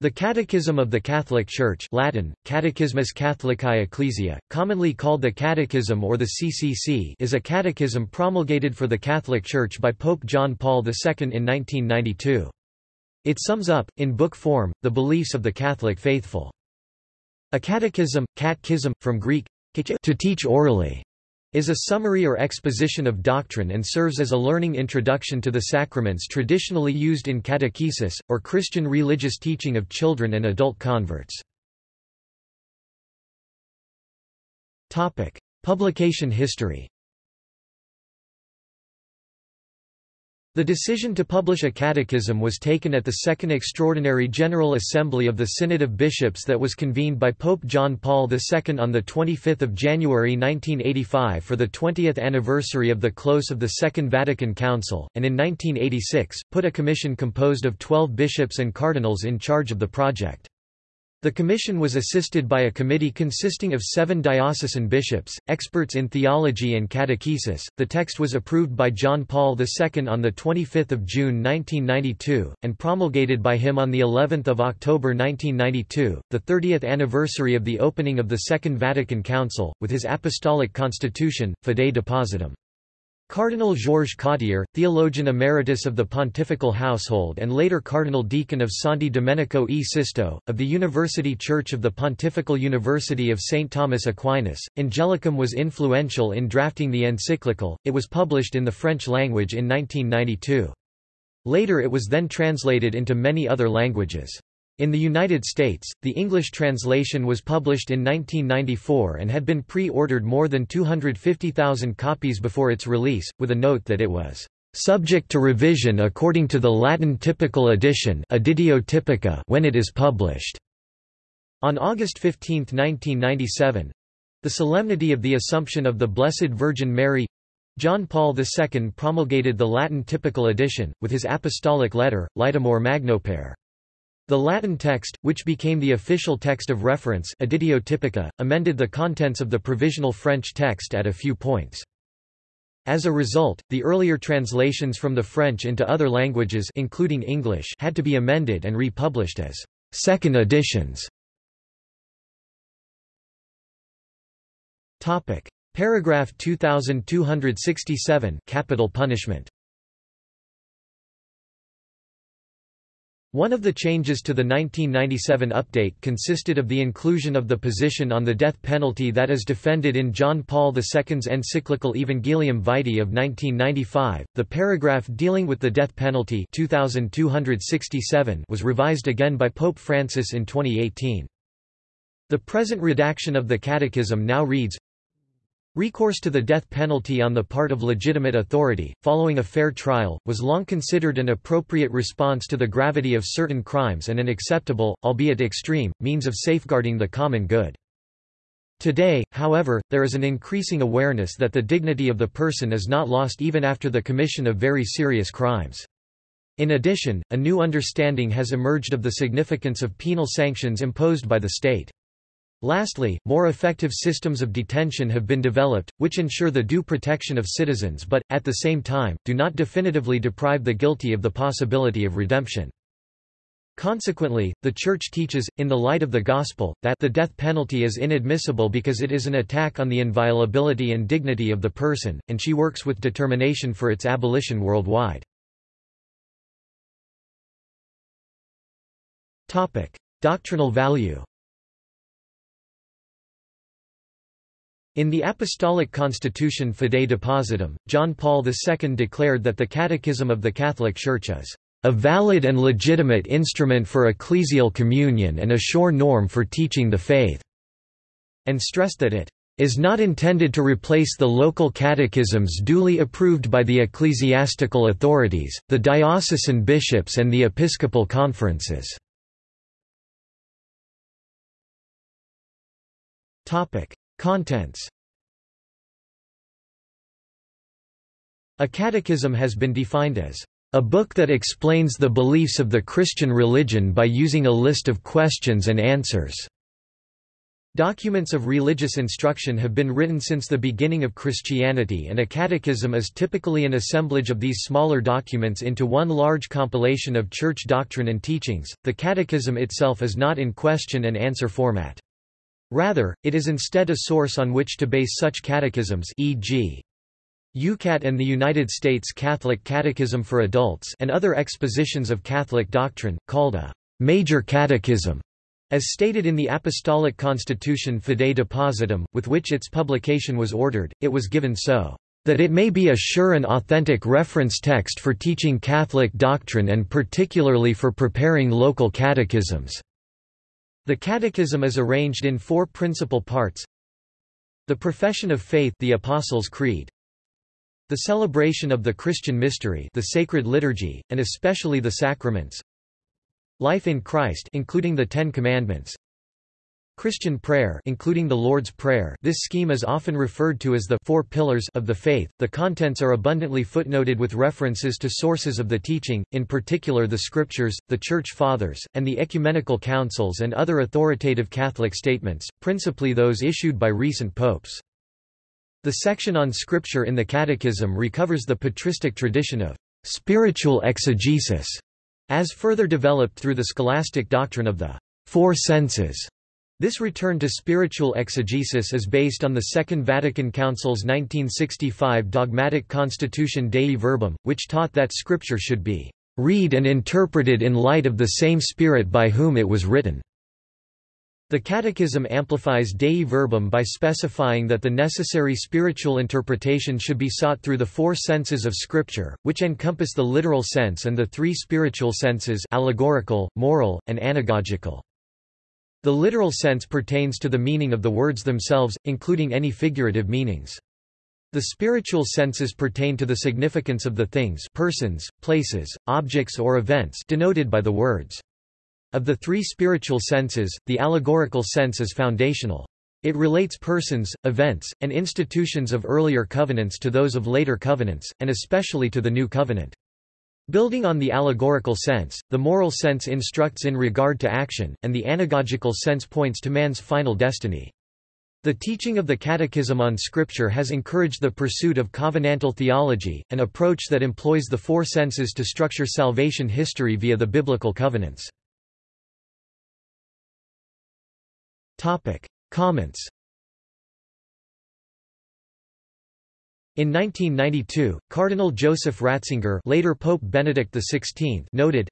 The Catechism of the Catholic Church Latin, Catechismus Catholicae Ecclesiae, commonly called the Catechism or the CCC is a catechism promulgated for the Catholic Church by Pope John Paul II in 1992. It sums up, in book form, the beliefs of the Catholic faithful. A catechism, catechism, from Greek, to teach orally, is a summary or exposition of doctrine and serves as a learning introduction to the sacraments traditionally used in catechesis, or Christian religious teaching of children and adult converts. Publication history The decision to publish a catechism was taken at the Second Extraordinary General Assembly of the Synod of Bishops that was convened by Pope John Paul II on 25 January 1985 for the 20th anniversary of the close of the Second Vatican Council, and in 1986, put a commission composed of 12 bishops and cardinals in charge of the project. The commission was assisted by a committee consisting of seven diocesan bishops, experts in theology and catechesis. The text was approved by John Paul II on 25 June 1992, and promulgated by him on of October 1992, the 30th anniversary of the opening of the Second Vatican Council, with his apostolic constitution, Fidei Depositum. Cardinal Georges Cottier, theologian emeritus of the pontifical household and later cardinal deacon of Santi Domenico e Sisto, of the University Church of the Pontifical University of St. Thomas Aquinas, Angelicum was influential in drafting the encyclical, it was published in the French language in 1992. Later it was then translated into many other languages. In the United States, the English translation was published in 1994 and had been pre-ordered more than 250,000 copies before its release, with a note that it was subject to revision according to the Latin typical edition Editio when it is published. On August 15, 1997—the solemnity of the Assumption of the Blessed Virgin Mary John Paul II promulgated the Latin typical edition, with his apostolic letter, Laetamur Magnopere. The Latin text, which became the official text of reference Editio Typica, amended the contents of the provisional French text at a few points. As a result, the earlier translations from the French into other languages including English had to be amended and republished as second editions. Topic: Paragraph 2267 Capital punishment. One of the changes to the 1997 update consisted of the inclusion of the position on the death penalty that is defended in John Paul II's encyclical Evangelium Vitae of 1995. The paragraph dealing with the death penalty 2267 was revised again by Pope Francis in 2018. The present redaction of the Catechism now reads Recourse to the death penalty on the part of legitimate authority, following a fair trial, was long considered an appropriate response to the gravity of certain crimes and an acceptable, albeit extreme, means of safeguarding the common good. Today, however, there is an increasing awareness that the dignity of the person is not lost even after the commission of very serious crimes. In addition, a new understanding has emerged of the significance of penal sanctions imposed by the state. Lastly, more effective systems of detention have been developed, which ensure the due protection of citizens but, at the same time, do not definitively deprive the guilty of the possibility of redemption. Consequently, the Church teaches, in the light of the Gospel, that the death penalty is inadmissible because it is an attack on the inviolability and dignity of the person, and she works with determination for its abolition worldwide. Doctrinal value In the Apostolic Constitution Fidei Depositum, John Paul II declared that the Catechism of the Catholic Church is a valid and legitimate instrument for ecclesial communion and a sure norm for teaching the faith", and stressed that it is not intended to replace the local catechisms duly approved by the ecclesiastical authorities, the diocesan bishops and the episcopal conferences. Contents A catechism has been defined as a book that explains the beliefs of the Christian religion by using a list of questions and answers. Documents of religious instruction have been written since the beginning of Christianity and a catechism is typically an assemblage of these smaller documents into one large compilation of church doctrine and teachings. The catechism itself is not in question and answer format. Rather, it is instead a source on which to base such catechisms e.g. YOUCAT and the United States Catholic Catechism for Adults and other expositions of Catholic doctrine, called a major catechism. As stated in the Apostolic Constitution Fidei Depositum, with which its publication was ordered, it was given so that it may be a sure and authentic reference text for teaching Catholic doctrine and particularly for preparing local catechisms." The Catechism is arranged in four principal parts. The Profession of Faith the Apostles' Creed. The celebration of the Christian mystery the Sacred Liturgy, and especially the Sacraments. Life in Christ including the Ten Commandments Christian prayer including the Lord's Prayer this scheme is often referred to as the four pillars of the faith. The contents are abundantly footnoted with references to sources of the teaching, in particular the Scriptures, the Church Fathers, and the ecumenical councils and other authoritative Catholic statements, principally those issued by recent popes. The section on Scripture in the Catechism recovers the patristic tradition of spiritual exegesis as further developed through the scholastic doctrine of the four senses. This return to spiritual exegesis is based on the Second Vatican Council's 1965 dogmatic Constitution Dei Verbum, which taught that Scripture should be read and interpreted in light of the same Spirit by whom it was written. The Catechism amplifies Dei Verbum by specifying that the necessary spiritual interpretation should be sought through the four senses of Scripture, which encompass the literal sense and the three spiritual senses allegorical, moral, and anagogical. The literal sense pertains to the meaning of the words themselves, including any figurative meanings. The spiritual senses pertain to the significance of the things persons, places, objects or events denoted by the words. Of the three spiritual senses, the allegorical sense is foundational. It relates persons, events, and institutions of earlier covenants to those of later covenants, and especially to the new covenant. Building on the allegorical sense, the moral sense instructs in regard to action, and the anagogical sense points to man's final destiny. The teaching of the Catechism on Scripture has encouraged the pursuit of covenantal theology, an approach that employs the four senses to structure salvation history via the biblical covenants. Topic. Comments In 1992, Cardinal Joseph Ratzinger later Pope Benedict XVI noted,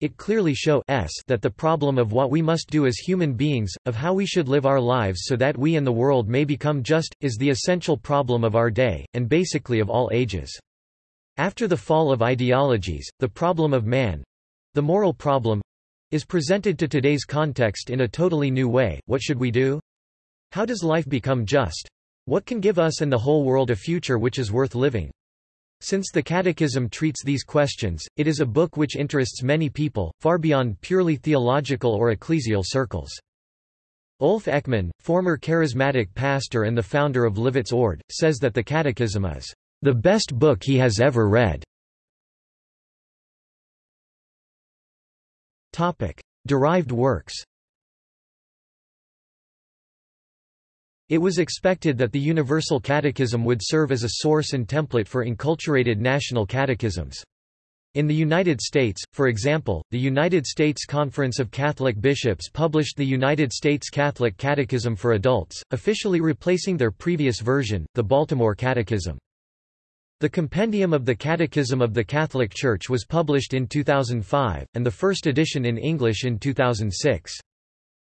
it clearly shows that the problem of what we must do as human beings, of how we should live our lives so that we and the world may become just, is the essential problem of our day, and basically of all ages. After the fall of ideologies, the problem of man—the moral problem, is presented to today's context in a totally new way. What should we do? How does life become just? What can give us and the whole world a future which is worth living? Since the Catechism treats these questions, it is a book which interests many people, far beyond purely theological or ecclesial circles. Ulf Ekman, former charismatic pastor and the founder of Livets Ord, says that the Catechism is the best book he has ever read. Topic: Derived works. It was expected that the Universal Catechism would serve as a source and template for enculturated national catechisms. In the United States, for example, the United States Conference of Catholic Bishops published the United States Catholic Catechism for Adults, officially replacing their previous version, the Baltimore Catechism. The Compendium of the Catechism of the Catholic Church was published in 2005, and the first edition in English in 2006.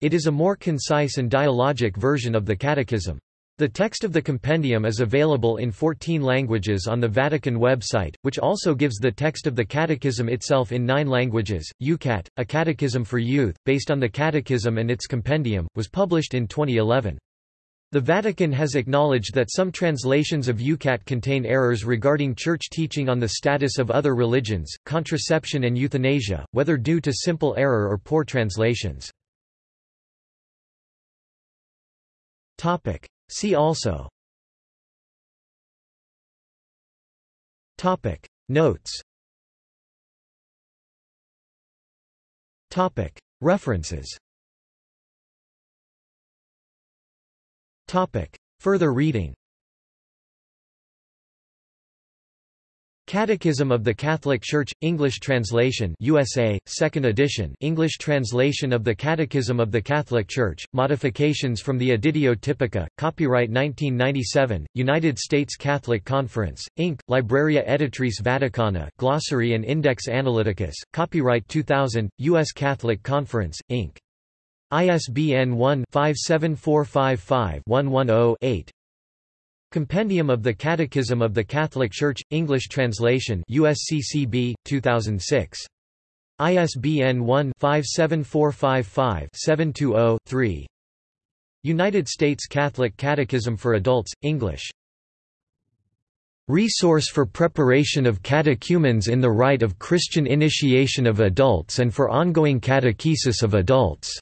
It is a more concise and dialogic version of the Catechism. The text of the compendium is available in 14 languages on the Vatican website, which also gives the text of the Catechism itself in nine languages. YOUCAT, a catechism for youth, based on the Catechism and its compendium, was published in 2011. The Vatican has acknowledged that some translations of YOUCAT contain errors regarding church teaching on the status of other religions, contraception and euthanasia, whether due to simple error or poor translations. See also. Notes. References. Topic. Further reading Catechism of the Catholic Church English translation USA 2nd edition English translation of the Catechism of the Catholic Church modifications from the Editio Typica copyright 1997 United States Catholic Conference Inc. Libreria Editrice Vaticana glossary and Index Analyticus copyright 2000 US Catholic Conference Inc. ISBN 1-57455-110-8 Compendium of the Catechism of the Catholic Church, English translation USCCB, 2006. ISBN 1-57455-720-3 United States Catholic Catechism for Adults, English Resource for preparation of catechumens in the rite of Christian initiation of adults and for ongoing catechesis of adults.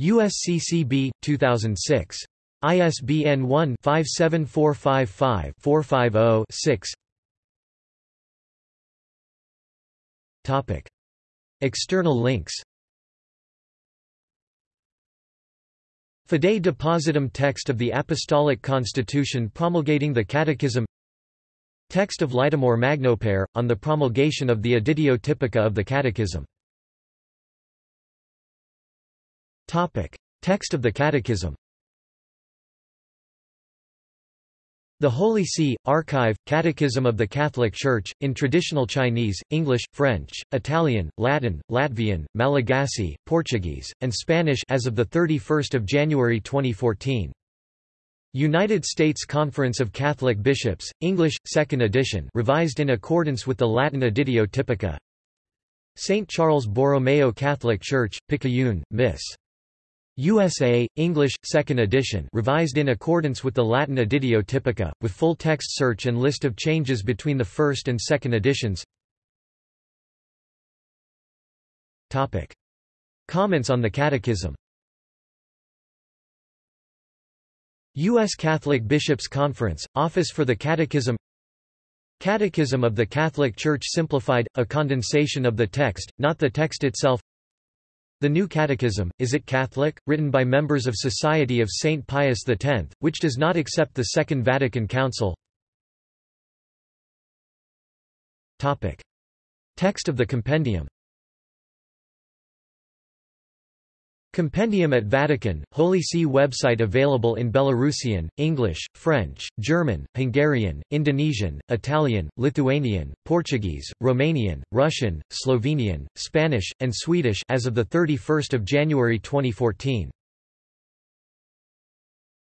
USCCB, 2006. ISBN 1-57455-450-6 External links. Fidei Depositum text of the Apostolic Constitution promulgating the Catechism. Text of Laetamur Magnopere, on the promulgation of the Editio Typica of the Catechism. Text of the Catechism The Holy See, Archive, Catechism of the Catholic Church, in traditional Chinese, English, French, Italian, Latin, Latvian, Malagasy, Portuguese, and Spanish as of 31 January 2014. United States Conference of Catholic Bishops, English, 2nd edition revised in accordance with the Latin Editio Typica St. Charles Borromeo Catholic Church, Picayune, Miss. USA, English, 2nd edition revised in accordance with the Latin Editio Typica, with full text search and list of changes between the first and second editions Topic. Comments on the Catechism U.S. Catholic Bishops' Conference, Office for the Catechism Catechism of the Catholic Church Simplified, a condensation of the text, not the text itself the New Catechism, Is It Catholic?, written by members of Society of St. Pius X, which does not accept the Second Vatican Council Text of the compendium Compendium at Vatican, Holy See website available in Belarusian, English, French, German, Hungarian, Indonesian, Italian, Lithuanian, Portuguese, Romanian, Russian, Slovenian, Spanish, and Swedish as of 31 January 2014.